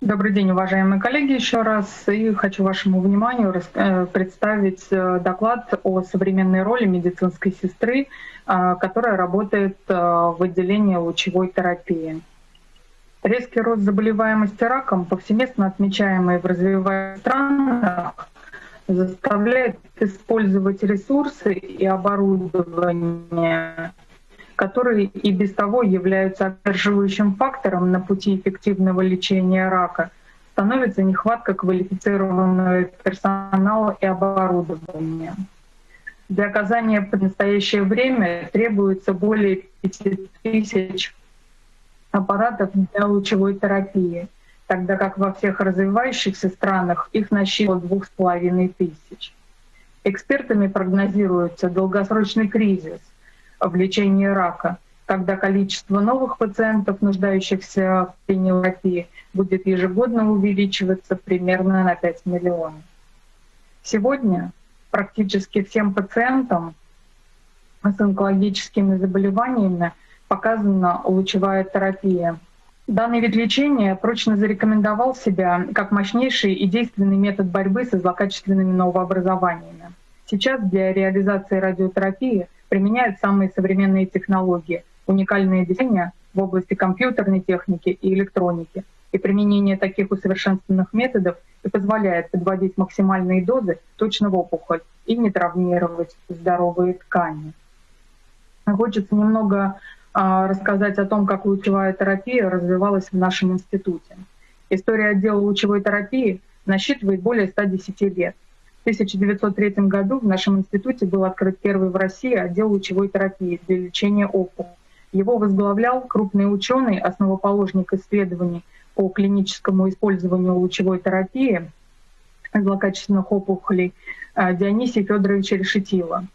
Добрый день, уважаемые коллеги, еще раз. И хочу вашему вниманию э, представить э, доклад о современной роли медицинской сестры, э, которая работает в отделении лучевой терапии. Резкий рост заболеваемости раком, повсеместно отмечаемый в развиваемых странах, заставляет использовать ресурсы и оборудование которые и без того являются одерживающим фактором на пути эффективного лечения рака, становится нехватка квалифицированного персонала и оборудования. Для оказания в настоящее время требуется более 5000 аппаратов для лучевой терапии, тогда как во всех развивающихся странах их насчитывало двух с половиной тысяч. Экспертами прогнозируется долгосрочный кризис, в лечении рака, когда количество новых пациентов, нуждающихся в пенилопии, будет ежегодно увеличиваться примерно на 5 миллионов. Сегодня практически всем пациентам с онкологическими заболеваниями показана лучевая терапия. Данный вид лечения прочно зарекомендовал себя как мощнейший и действенный метод борьбы со злокачественными новообразованиями. Сейчас для реализации радиотерапии — применяют самые современные технологии, уникальные решения в области компьютерной техники и электроники. И применение таких усовершенствованных методов и позволяет подводить максимальные дозы точно в опухоль и не травмировать здоровые ткани. Хочется немного а, рассказать о том, как лучевая терапия развивалась в нашем институте. История отдела лучевой терапии насчитывает более 110 лет — в 1903 году в нашем институте был открыт первый в России отдел лучевой терапии для лечения опухолей. Его возглавлял крупный ученый, основоположник исследований по клиническому использованию лучевой терапии злокачественных опухолей э, Дионисий Федорович Решетила.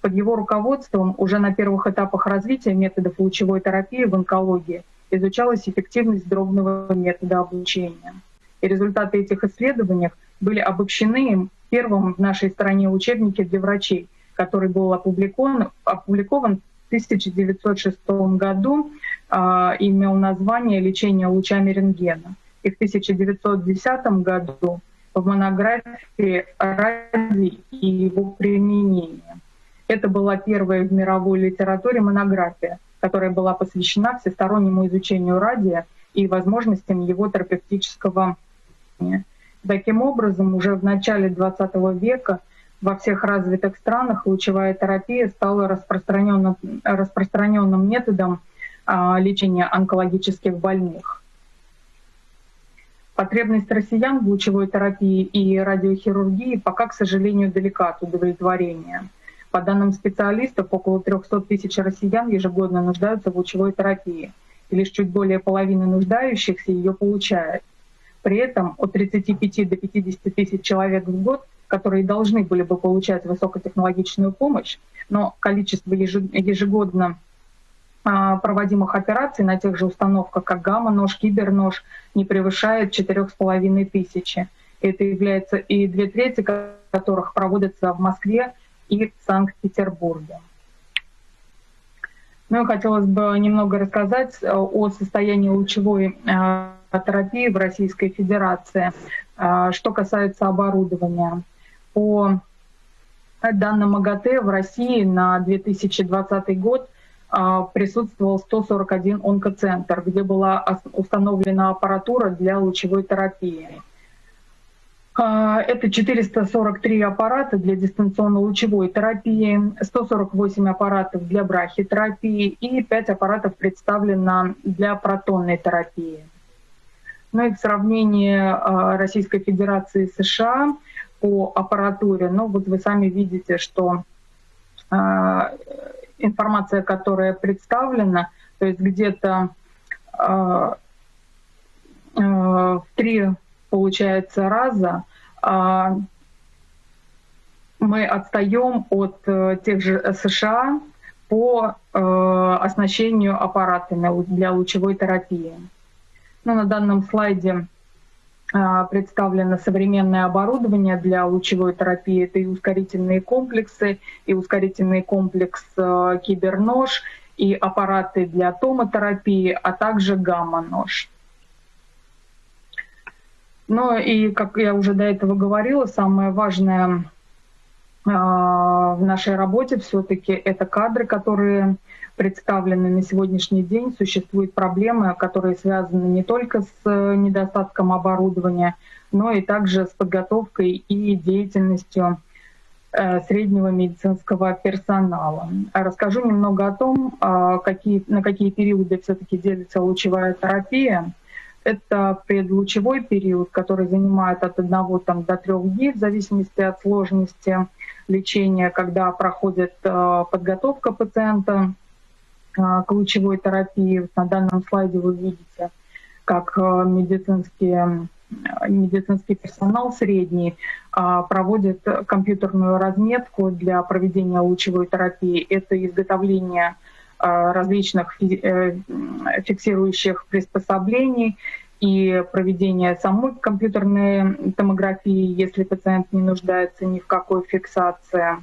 Под его руководством уже на первых этапах развития методов лучевой терапии в онкологии изучалась эффективность дробного метода облучения. И результаты этих исследований были обобщены первом в нашей стране учебнике для врачей, который был опубликован, опубликован в 1906 году, э, имел название «Лечение лучами рентгена». И в 1910 году в монографии «Ради и его применение». Это была первая в мировой литературе монография, которая была посвящена всестороннему изучению радия и возможностям его терапевтического применения. Таким образом, уже в начале XX века во всех развитых странах лучевая терапия стала распространенным, распространенным методом а, лечения онкологических больных. Потребность россиян в лучевой терапии и радиохирургии пока, к сожалению, далека от удовлетворения. По данным специалистов, около 300 тысяч россиян ежегодно нуждаются в лучевой терапии, и лишь чуть более половины нуждающихся ее получают. При этом от 35 до 50 тысяч человек в год, которые должны были бы получать высокотехнологичную помощь, но количество ежегодно а, проводимых операций на тех же установках, как гамма-нож, кибернож, не превышает 4,5 тысячи. Это является и две трети которых проводятся в Москве и Санкт-Петербурге. Ну и хотелось бы немного рассказать о состоянии лучевой а, терапии в Российской Федерации. А, что касается оборудования, по данным МАГАТЭ в России на 2020 год присутствовал 141 онкоцентр, где была установлена аппаратура для лучевой терапии. А, это 443 аппарата для дистанционно-лучевой терапии, 148 аппаратов для брахитерапии и 5 аппаратов представлено для протонной терапии. Ну и в сравнении а, Российской Федерации и США по аппаратуре, ну вот вы сами видите, что а, информация, которая представлена, то есть где-то в три, получается, раза мы отстаем от э, тех же США по э, оснащению аппаратами для лучевой терапии. Ну, на данном слайде а, представлено современное оборудование для лучевой терапии. Это и ускорительные комплексы, и ускорительный комплекс а, кибернож, и аппараты для томотерапии, а также гамма-нож. Но и, как я уже до этого говорила, самое важное в нашей работе все-таки это кадры, которые представлены на сегодняшний день. Существуют проблемы, которые связаны не только с недостатком оборудования, но и также с подготовкой и деятельностью э, среднего медицинского персонала. Расскажу немного о том, а, какие, на какие периоды все-таки делится лучевая терапия. Это предлучевой период, который занимает от 1 там, до 3 дней в зависимости от сложности лечения, когда проходит э, подготовка пациента э, к лучевой терапии. На данном слайде вы видите, как медицинские медицинский персонал средний проводит компьютерную разметку для проведения лучевой терапии. Это изготовление различных э, фиксирующих приспособлений и проведение самой компьютерной томографии, если пациент не нуждается ни в какой фиксации.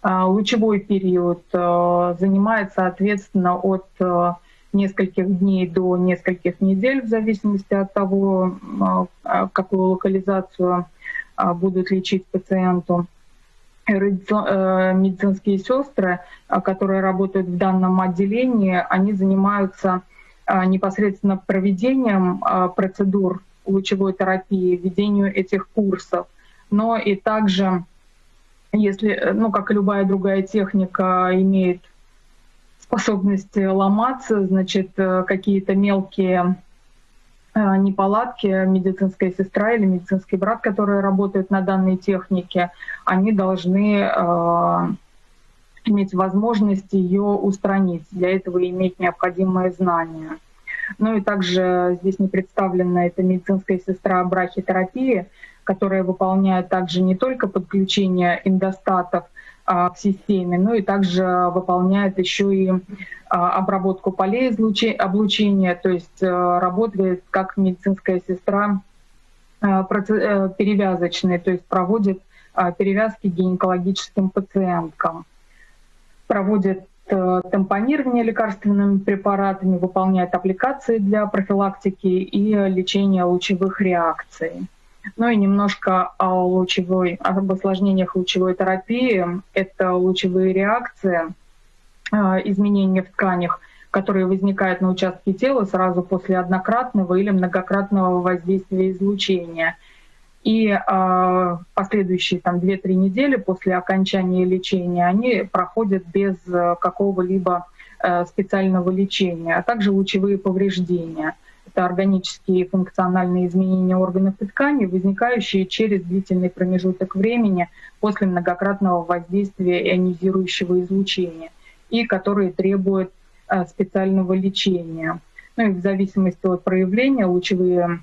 А, лучевой период занимает, соответственно, от нескольких дней до нескольких недель, в зависимости от того, а, какую локализацию а, будут лечить пациенту. Э, медицинские сестры, а, которые работают в данном отделении, они занимаются непосредственно проведением процедур лучевой терапии, ведению этих курсов, но и также, если, ну, как и любая другая техника, имеет способность ломаться, значит, э, какие-то мелкие э, неполадки, медицинская сестра или медицинский брат, которые работают на данной технике, они должны э, иметь возможность ее устранить. Для этого иметь необходимые знания. Ну и также здесь не представлена эта медицинская сестра брахитерапии, которая выполняет также не только подключение эндостатов а, в системе, ну и также выполняет еще и а, обработку полей облучения, то есть э, работает как медицинская сестра э, э, перевязочная, то есть проводит а, перевязки гинекологическим пациенткам, проводит тампонирование лекарственными препаратами, выполняет аппликации для профилактики и лечения лучевых реакций. Ну и немножко о лучевой, об осложнениях лучевой терапии. Это лучевые реакции, а, изменения в тканях, которые возникают на участке тела сразу после однократного или многократного воздействия излучения. И э, последующие там, 2-3 недели после окончания лечения они проходят без э, какого-либо э, специального лечения, а также лучевые повреждения – это органические функциональные изменения органов и тканей, возникающие через длительный промежуток времени после многократного воздействия ионизирующего излучения и которые требуют э, специального лечения. Ну и в зависимости от проявления лучевые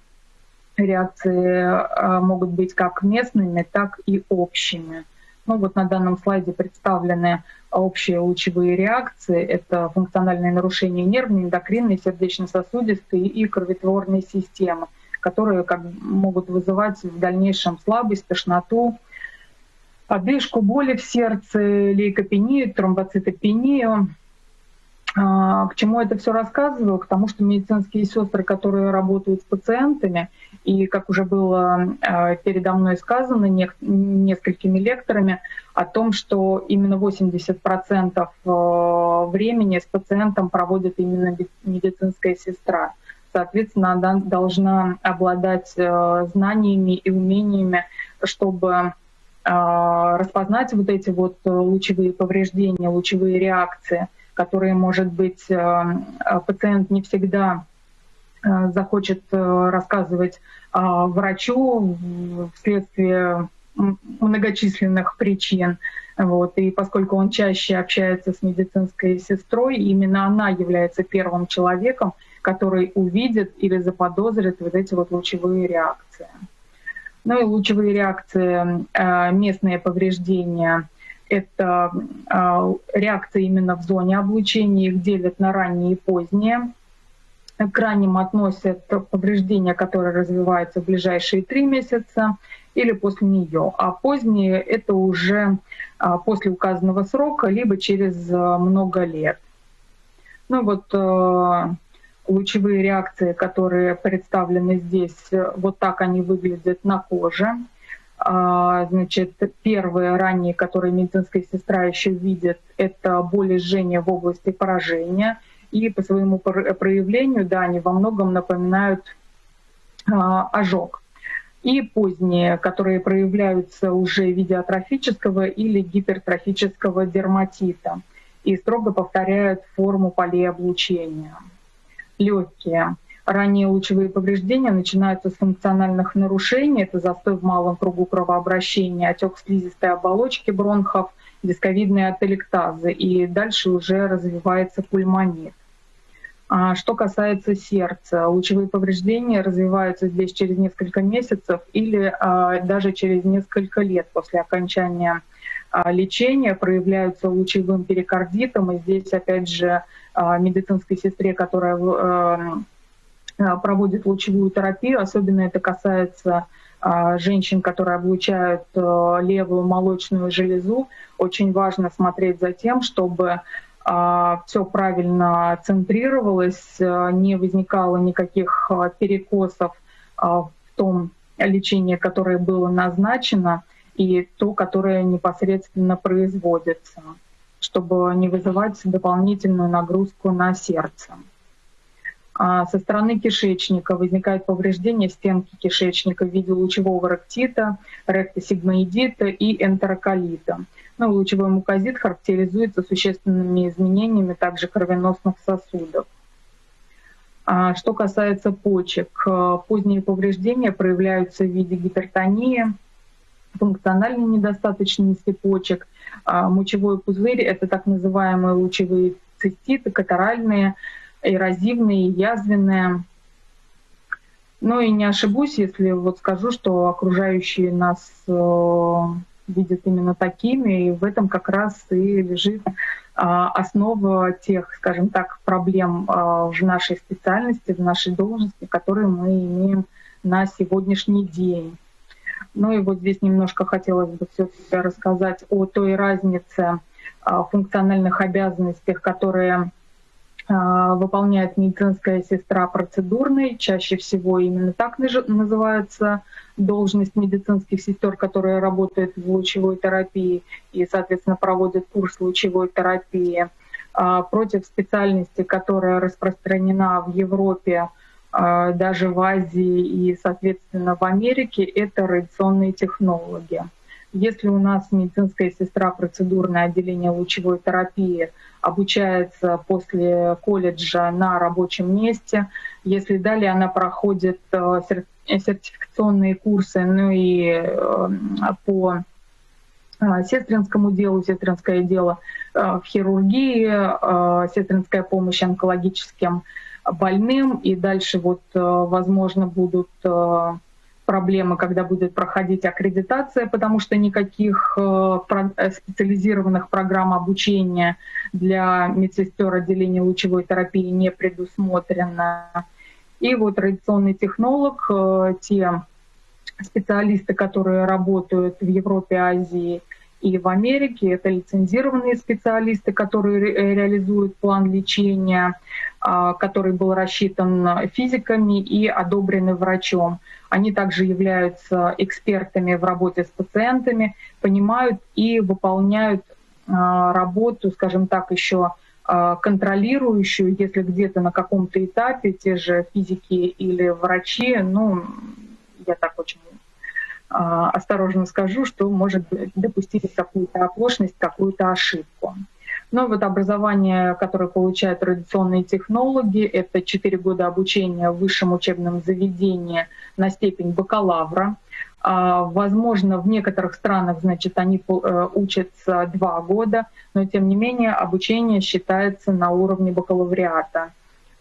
реакции э, могут быть как местными, так и общими. Ну вот на данном слайде представлены общие лучевые реакции. Это функциональные нарушения нервной, эндокринной, сердечно-сосудистой и кроветворной системы, которые как, могут вызывать в дальнейшем слабость, тошноту, одышку, боли в сердце, лейкопению, тромбоцитопению, к чему это все рассказываю? К тому, что медицинские сестры, которые работают с пациентами, и, как уже было а, передо мной сказано несколькими лекторами, о том, что именно 80% а, времени с пациентом проводит именно медицинская сестра. Соответственно, она должна обладать знаниями и умениями, чтобы распознать вот эти вот лучевые повреждения, лучевые реакции – которые, может быть, э, э, пациент не всегда э, захочет рассказывать врачу вследствие многочисленных причин. Вот. И поскольку он чаще общается с медицинской сестрой, именно она является первым человеком, который увидит или заподозрит вот эти вот лучевые реакции. Ну и лучевые реакции, местные повреждения это а, реакция именно в зоне облучения, их делят на ранние и поздние. К ранним относят повреждения, которые развиваются в ближайшие три месяца или после нее, а поздние — это уже а, после указанного срока, либо через а, много лет. Ну вот Лучевые реакции, которые представлены здесь, вот так они выглядят на коже. А, значит, первые ранние, которые медицинская сестра еще видит, это боли жжения в области поражения. И по своему проявлению, да, они во многом напоминают а, ожог. И поздние, которые проявляются уже в виде атрофического или гипертрофического дерматита и строго повторяют форму полей облучения. Легкие Ранние лучевые повреждения начинаются с функциональных нарушений. Это застой в малом кругу кровообращения, отек слизистой оболочки бронхов, дисковидные ателектазы. И дальше уже развивается пульмонит. А что касается сердца, лучевые повреждения развиваются здесь через несколько месяцев или а, даже через несколько лет после окончания а, лечения проявляются лучевым перикардитом. И здесь, опять же, а, медицинской сестре, которая а, Э, проводит лучевую терапию, особенно это касается э, женщин, которые облучают э, левую молочную железу. Очень важно смотреть за тем, чтобы все правильно центрировалось, не возникало никаких перекосов в том лечении, которое было назначено, и то, которое непосредственно производится, чтобы не вызывать дополнительную нагрузку на сердце. А со стороны кишечника возникает повреждение стенки кишечника в виде лучевого ректита, ректосигмоидита и энтероколита. Ну, лучевой мукозит характеризуется существенными изменениями также кровеносных сосудов. А что касается почек, э, поздние повреждения проявляются в виде гипертонии, функциональной недостаточности почек. А мочевой пузырь — это так называемые лучевые циститы, катаральные, эрозивные, язвенные. Ну и не ошибусь, если вот скажу, что окружающие нас э, видят именно такими, и в этом как раз и лежит э, основа тех, скажем так, проблем э, в нашей специальности, в нашей должности, которые мы имеем на сегодняшний день. Ну и вот здесь немножко хотелось бы все-таки рассказать о той разнице функциональных обязанностях, которые а, выполняет медицинская сестра процедурной. Чаще всего именно так называется должность медицинских сестер, которые работают в лучевой терапии и, соответственно, проводят курс лучевой терапии а, против специальности, которая распространена в Европе, а, даже в Азии и, соответственно, в Америке, это радиационные технологии. Если у нас медицинская сестра процедурное отделение лучевой терапии обучается после колледжа на рабочем месте, если далее она проходит э, сертификационные курсы, ну и э, по э, сестринскому делу, сестринское дело в хирургии, сестринская помощь онкологическим больным, и дальше вот, возможно, будут проблемы, когда будет проходить аккредитация, потому что никаких э, э, специализированных программ обучения для медсестер отделения лучевой терапии не предусмотрено. И вот традиционный технолог, э, те специалисты, которые работают в Европе, Азии и в Америке, это лицензированные специалисты, которые реализуют план лечения, который был рассчитан физиками и одобренный врачом. Они также являются экспертами в работе с пациентами, понимают и выполняют а, работу, скажем так, еще а, контролирующую, если где-то на каком-то этапе те же физики или врачи, ну, я так очень а, осторожно скажу, что может допустить какую-то оплошность, какую-то ошибку. Но вот образование, которое получают традиционные технологи, это 4 года обучения в высшем учебном заведении на степень бакалавра. А, возможно, в некоторых странах, значит, они э, учатся 2 года, но тем не менее обучение считается на уровне бакалавриата.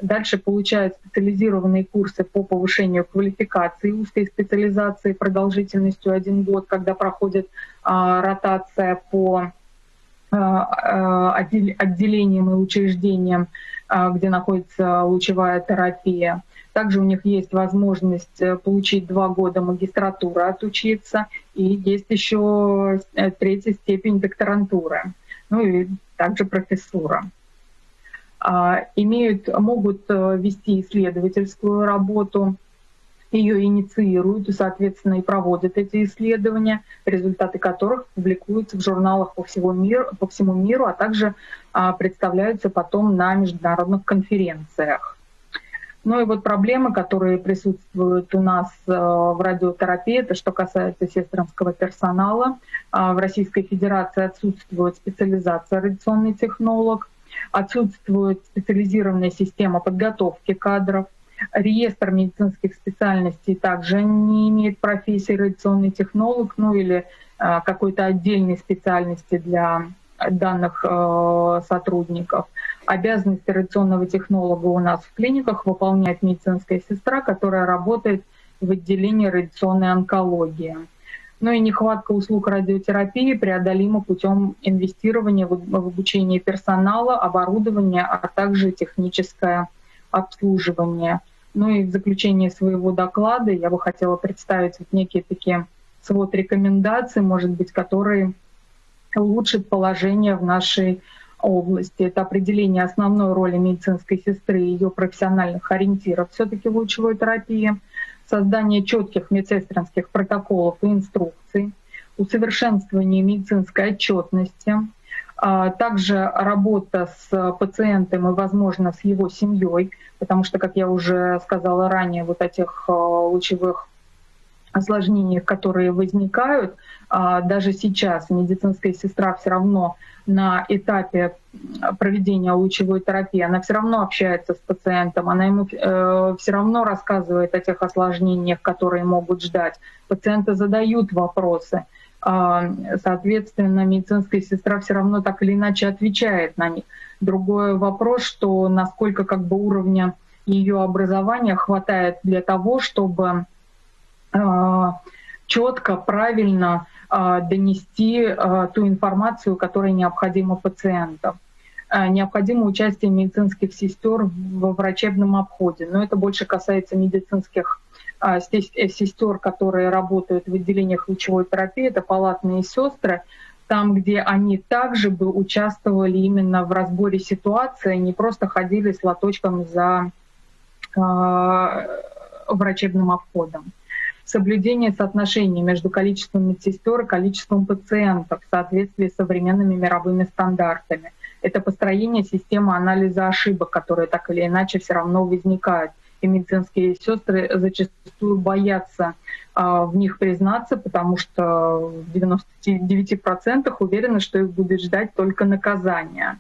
Дальше получают специализированные курсы по повышению квалификации узкой специализации продолжительностью один год, когда проходит а, ротация по отделениям и учреждениям, а, где находится лучевая терапия. Также у них есть возможность э, получить два года магистратуры, отучиться, и есть еще э, третья степень докторантуры, ну и также профессура. имеют, могут вести исследовательскую работу, ее инициируют и, соответственно, и проводят эти исследования, результаты которых публикуются в журналах по всему миру, по всему миру а также а, представляются потом на международных конференциях. Ну и вот проблемы, которые присутствуют у нас э, в радиотерапии, это что касается сестринского персонала. А, в Российской Федерации отсутствует специализация радиационный технолог, отсутствует специализированная система подготовки кадров, Реестр медицинских специальностей также не имеет профессии радиационный технолог, ну или э, какой-то отдельной специальности для данных э, сотрудников. Обязанности радиационного технолога у нас в клиниках выполняет медицинская сестра, которая работает в отделении радиационной онкологии. Ну и нехватка услуг радиотерапии преодолима путем инвестирования в обучение персонала, оборудования, а также техническое обслуживание. Ну и в заключение своего доклада я бы хотела представить вот некие такие свод рекомендаций, может быть, которые улучшат положение в нашей области. Это определение основной роли медицинской сестры и ее профессиональных ориентиров все-таки в лучевой терапии, создание четких медсестринских протоколов и инструкций, усовершенствование медицинской отчетности, также работа с пациентом и, возможно, с его семьей, потому что, как я уже сказала ранее, вот этих а, лучевых осложнениях, которые возникают, а, даже сейчас медицинская сестра все равно на этапе проведения лучевой терапии, она все равно общается с пациентом, она ему э, все равно рассказывает о тех осложнениях, которые могут ждать. Пациенты задают вопросы. А, соответственно, медицинская сестра все равно так или иначе отвечает на них. Другой вопрос, что насколько как бы уровня ее образования хватает для того, чтобы а, четко, правильно а, донести ту информацию, которая необходима пациентам. Необходимо участие медицинских сестер во врачебном обходе, но это больше касается медицинских сестер, которые работают в отделениях лучевой терапии, это палатные сестры, там, где они также бы участвовали именно в разборе ситуации, не просто ходили с лоточком за э, врачебным обходом. Соблюдение соотношений между количеством медсестер и количеством пациентов в соответствии с современными мировыми стандартами. Это построение системы анализа ошибок, которые так или иначе все равно возникают и медицинские сестры зачастую боятся а, в них признаться, потому что в 99% уверены, что их будет ждать только наказание.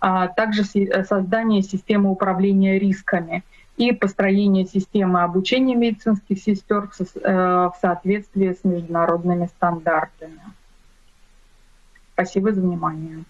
А также создание системы управления рисками и построение системы обучения медицинских сестер в э, соответствии с международными стандартами. Спасибо за внимание.